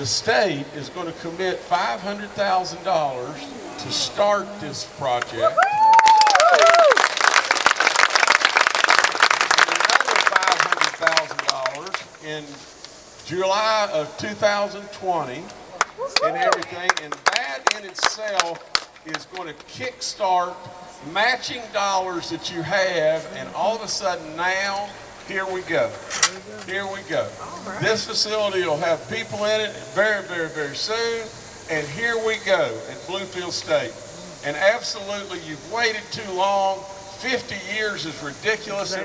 the state is going to commit $500,000 to start this project. Another $500,000 in July of 2020 and everything. And that in itself is going to kickstart matching dollars that you have. And all of a sudden now, here we go. Here we go. This facility will have people in it very, very, very soon. And here we go at Bluefield State. And absolutely, you've waited too long. 50 years is ridiculous.